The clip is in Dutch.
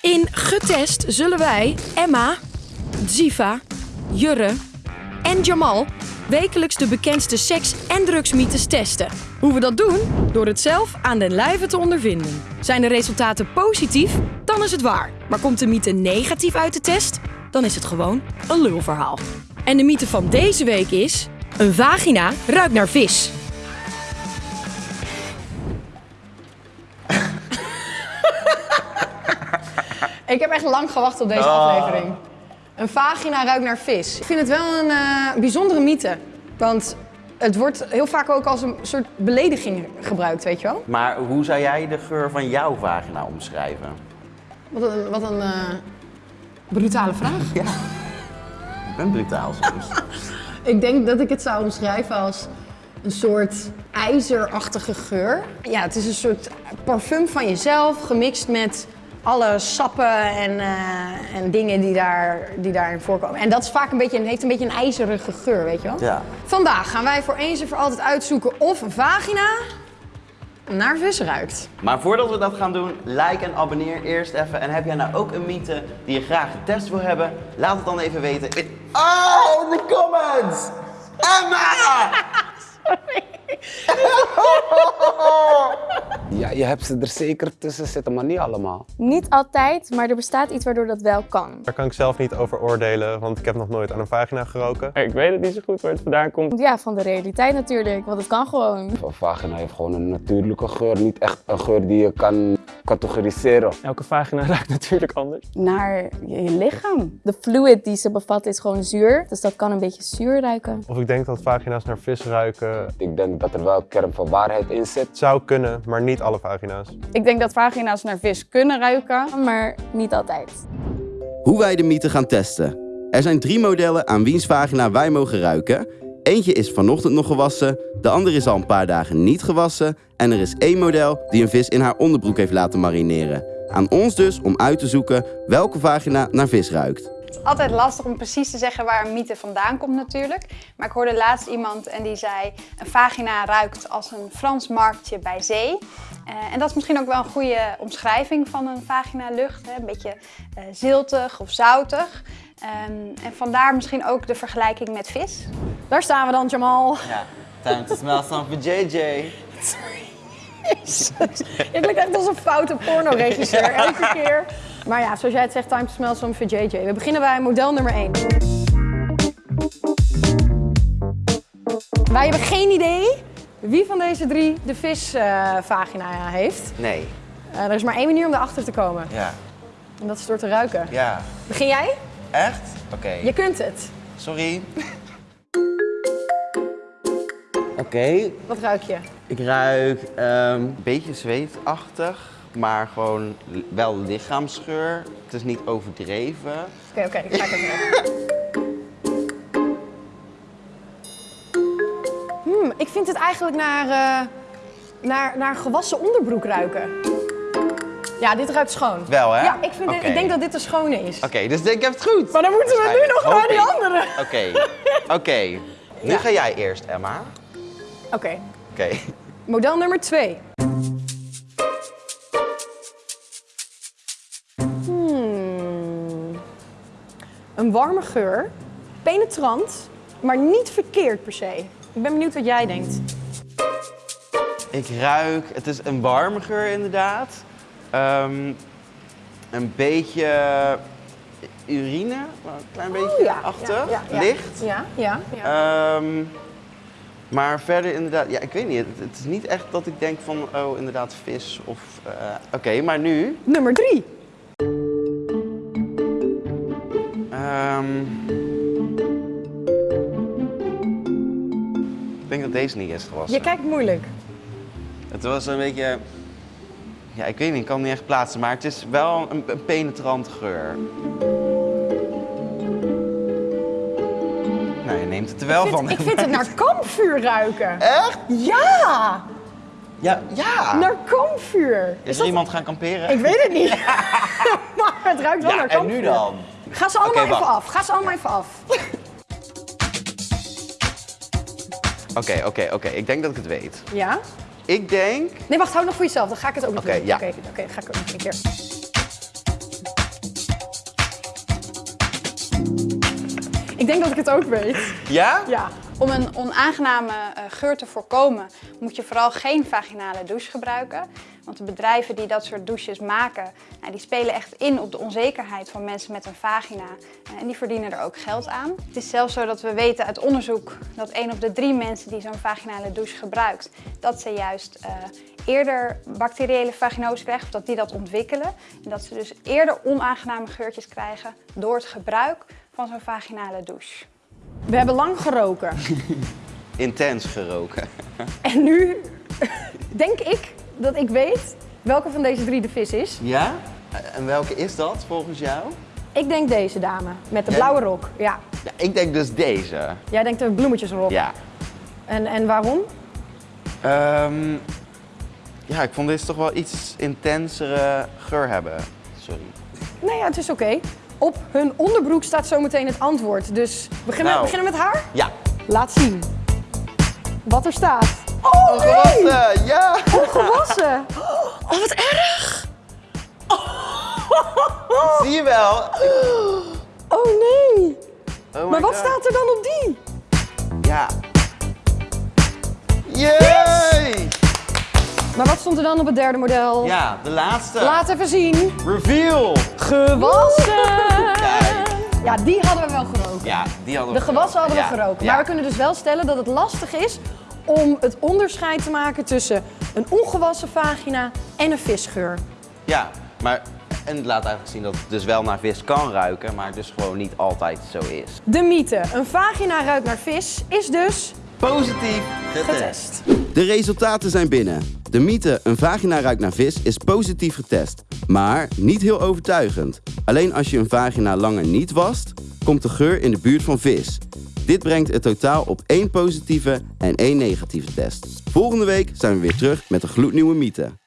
In Getest zullen wij Emma, Ziva, Jurre en Jamal wekelijks de bekendste seks- en drugsmythes testen. Hoe we dat doen? Door het zelf aan den lijve te ondervinden. Zijn de resultaten positief? Dan is het waar. Maar komt de mythe negatief uit de test? Dan is het gewoon een lulverhaal. En de mythe van deze week is... Een vagina ruikt naar vis. Ik heb echt lang gewacht op deze aflevering. Een vagina ruikt naar vis. Ik vind het wel een eh, bijzondere mythe. Want het wordt heel vaak ook als een soort belediging gebruikt, weet je wel? Maar hoe zou jij de geur van jouw vagina omschrijven? Wat een, wat een eh, brutale vraag. Ik ben brutaal soms. Ik denk dat ik het zou omschrijven als een soort ijzerachtige geur. Ja, het is een soort parfum van jezelf gemixt met alle sappen en, eh, en dingen die, daar, die daarin voorkomen. En dat is vaak een beetje, heeft een beetje een ijzerige geur, weet je wel? Ja. Vandaag gaan wij voor eens en voor altijd uitzoeken of een vagina naar vis ruikt. Maar voordat we dat gaan doen, like en abonneer eerst even. En heb jij nou ook een mythe die je graag getest wil hebben? Laat het dan even weten in... Oh, in de comments! Emma! Ja, je hebt ze er zeker tussen zitten, maar niet allemaal. Niet altijd, maar er bestaat iets waardoor dat wel kan. Daar kan ik zelf niet over oordelen, want ik heb nog nooit aan een vagina geroken. Ik weet het niet zo goed waar het vandaan komt. Ja, van de realiteit natuurlijk, want het kan gewoon. Een vagina heeft gewoon een natuurlijke geur, niet echt een geur die je kan categoriseren. Elke vagina ruikt natuurlijk anders. Naar je lichaam. De fluid die ze bevat is gewoon zuur, dus dat kan een beetje zuur ruiken. Of ik denk dat vagina's naar vis ruiken. Ik denk dat er wel een kern van waarheid in zit. Zou kunnen, maar niet alle vagina's. Ik denk dat vagina's naar vis kunnen ruiken. Maar niet altijd. Hoe wij de mythe gaan testen. Er zijn drie modellen aan wiens vagina wij mogen ruiken. Eentje is vanochtend nog gewassen, de andere is al een paar dagen niet gewassen en er is één model die een vis in haar onderbroek heeft laten marineren. Aan ons dus om uit te zoeken welke vagina naar vis ruikt. Het is altijd lastig om precies te zeggen waar een mythe vandaan komt natuurlijk. Maar ik hoorde laatst iemand en die zei... een vagina ruikt als een Frans marktje bij zee. Eh, en dat is misschien ook wel een goede omschrijving van een vagina-lucht. Hè? Een beetje eh, ziltig of zoutig. Ehm, en vandaar misschien ook de vergelijking met vis. Daar staan we dan, Jamal. Ja, time to smell something for JJ. Je klinkt echt als een foute pornoregisseur, elke keer. Maar ja, zoals jij het zegt, time to smell some for JJ. We beginnen bij model nummer 1. Wij hebben geen idee wie van deze drie de visvagina heeft. Nee, Eh, er is maar één manier om erachter te komen. ja, En dat is door te ruiken. ja. Begin jij? Echt? Oké, Je kunt het. sorry. Oké, Wat ruik je? ik ruik ehm, een beetje zweetachtig, maar gewoon wel lichaamsgeur. Het is niet overdreven. Oké, oké, ik ga ik even. Hmm, ik vind het eigenlijk naar, eh, naar, naar gewassen onderbroek ruiken. Ja, dit ruikt schoon. Wel, hè? Ja, ik, vind dit- ik denk dat dit de schone is. Oké, dus ik heb het goed. Maar dan moeten we nu nog naar die andere. Oké, oké. Nu Ja. ga jij eerst, Emma. Oké, Oké. model nummer twee. Hmm. Een warme geur, penetrant, maar niet verkeerd per se. Ik ben benieuwd wat jij denkt. Ik ruik, het is een warme geur inderdaad. Ehm, een beetje urine, maar een klein beetje Oh, ja, achtig, ja, ja, ja. licht. Ja, ja, ja. Ehm, maar verder inderdaad, ja, ik weet niet. Het, het is niet echt dat ik denk van, oh, inderdaad vis of... eh, Oké, maar nu... Nummer drie. ehm, ik denk dat deze niet is gewassen. Je kijkt moeilijk. Het was een beetje... Ja, ik weet niet, ik kan het niet echt plaatsen, maar het is wel een, een penetrante geur. Nou, je neemt het er wel Ik van. ik vind het naar kampvuur ruiken. Echt? Ja, Ja, ja. naar kampvuur. Is er dat- iemand gaan kamperen? Ik weet het niet. maar het ruikt wel ja, naar en kampvuur. nu dan? Ga ze allemaal even af. Ga ze allemaal even af. Oké, oké, oké. Ik denk dat ik het weet. Ja? Ik denk... Nee, wacht, hou nog voor jezelf. Dan ga ik het ook nog okay, doen. Ja. Oké, ga ik ook nog een keer. Ik denk dat ik het ook weet. Ja? Ja. Om een onaangename eh, geur te voorkomen moet je vooral geen vaginale douche gebruiken. Want de bedrijven die dat soort douches maken, nou, die spelen echt in op de onzekerheid van mensen met een vagina. Eh, en die verdienen er ook geld aan. Het is zelfs zo dat we weten uit onderzoek dat 1 op de 3 mensen die zo'n vaginale douche gebruikt, dat ze juist eh, eerder bacteriële vaginose krijgen, of dat die dat ontwikkelen. En dat ze dus eerder onaangename geurtjes krijgen door het gebruik van zo'n vaginale douche. We hebben lang geroken. Intens geroken. En nu denk ik dat ik weet welke van deze drie de vis is. Ja? En welke is dat volgens jou? Ik denk deze dame met de blauwe rok. Ja. Ja, ik denk dus deze. Jij denkt de bloemetjesrok. Ja. En, en waarom? Ehm, ja, ik vond deze toch wel iets intensere geur hebben. Sorry. Nee, ja, het is oké. Op hun onderbroek staat zometeen het antwoord. Dus we beginnen, Nou. beginnen met haar? Ja. Laat zien. Wat er staat. Oh, nee! Ja! Gewassen. Oh, wat erg! Zie je wel? Oh nee. Oh Maar wat God. staat er dan op die? Ja. Yay! Maar wat stond er dan op het derde model? Ja, de laatste. Laat even zien. Reveal! Gewassen. Ja, die hadden we wel geroken. Ja, die hadden De we gewassen hadden we Ja, geroken. ja. Maar we kunnen dus wel stellen dat het lastig is om het onderscheid te maken tussen een ongewassen vagina en een visgeur. Ja, maar en het laat eigenlijk zien dat het dus wel naar vis kan ruiken, maar dus gewoon niet altijd zo is. De mythe, een vagina ruikt naar vis, is dus Positief getest. De resultaten zijn binnen. De mythe een vagina ruikt naar vis is positief getest, maar niet heel overtuigend. Alleen als je een vagina langer niet wast, komt de geur in de buurt van vis. Dit brengt het totaal op één positieve en één negatieve test. Volgende week zijn we weer terug met een gloednieuwe mythe.